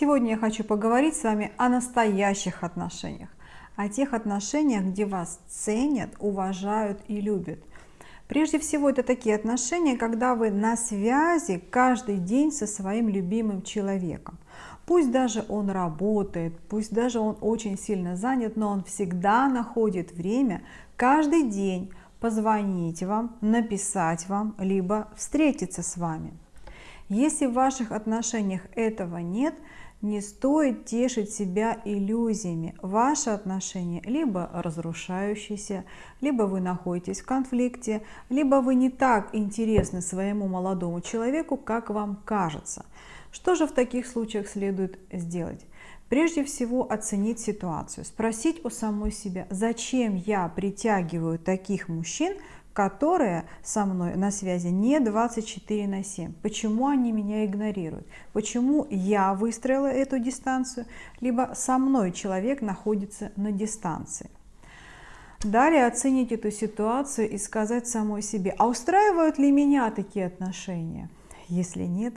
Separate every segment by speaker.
Speaker 1: Сегодня я хочу поговорить с вами о настоящих отношениях, о тех отношениях, где вас ценят, уважают и любят. Прежде всего, это такие отношения, когда вы на связи каждый день со своим любимым человеком. Пусть даже он работает, пусть даже он очень сильно занят, но он всегда находит время каждый день позвонить вам, написать вам, либо встретиться с вами. Если в ваших отношениях этого нет, не стоит тешить себя иллюзиями. Ваши отношения либо разрушающиеся, либо вы находитесь в конфликте, либо вы не так интересны своему молодому человеку, как вам кажется. Что же в таких случаях следует сделать? Прежде всего оценить ситуацию, спросить у самой себя, зачем я притягиваю таких мужчин, которые со мной на связи не 24 на 7. Почему они меня игнорируют? Почему я выстроила эту дистанцию, либо со мной человек находится на дистанции? Далее оценить эту ситуацию и сказать самой себе, а устраивают ли меня такие отношения? Если нет,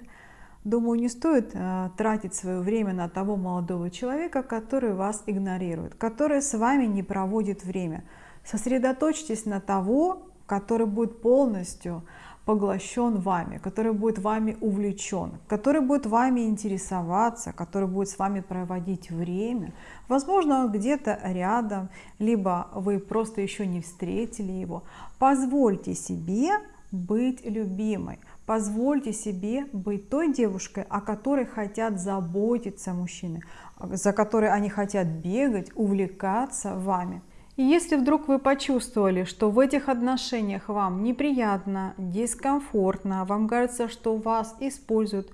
Speaker 1: думаю, не стоит э, тратить свое время на того молодого человека, который вас игнорирует, который с вами не проводит время. Сосредоточьтесь на того, который будет полностью поглощен вами, который будет вами увлечен, который будет вами интересоваться, который будет с вами проводить время. Возможно, он где-то рядом, либо вы просто еще не встретили его. Позвольте себе быть любимой. Позвольте себе быть той девушкой, о которой хотят заботиться мужчины, за которой они хотят бегать, увлекаться вами. И если вдруг вы почувствовали, что в этих отношениях вам неприятно, дискомфортно, вам кажется, что вас используют,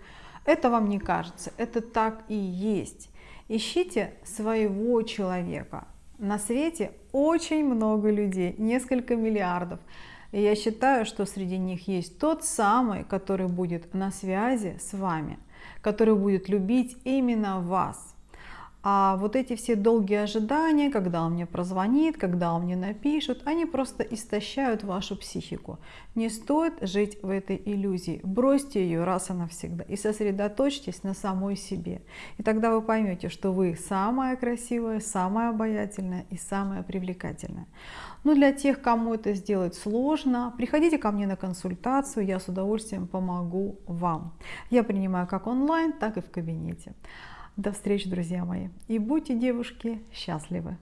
Speaker 1: это вам не кажется, это так и есть. Ищите своего человека. На свете очень много людей, несколько миллиардов. И я считаю, что среди них есть тот самый, который будет на связи с вами, который будет любить именно вас. А вот эти все долгие ожидания, когда он мне прозвонит, когда он мне напишет, они просто истощают вашу психику. Не стоит жить в этой иллюзии. Бросьте ее раз и навсегда и сосредоточьтесь на самой себе. И тогда вы поймете, что вы самая красивая, самая обаятельная и самая привлекательная. Но для тех, кому это сделать сложно, приходите ко мне на консультацию, я с удовольствием помогу вам. Я принимаю как онлайн, так и в кабинете. До встречи, друзья мои. И будьте, девушки, счастливы.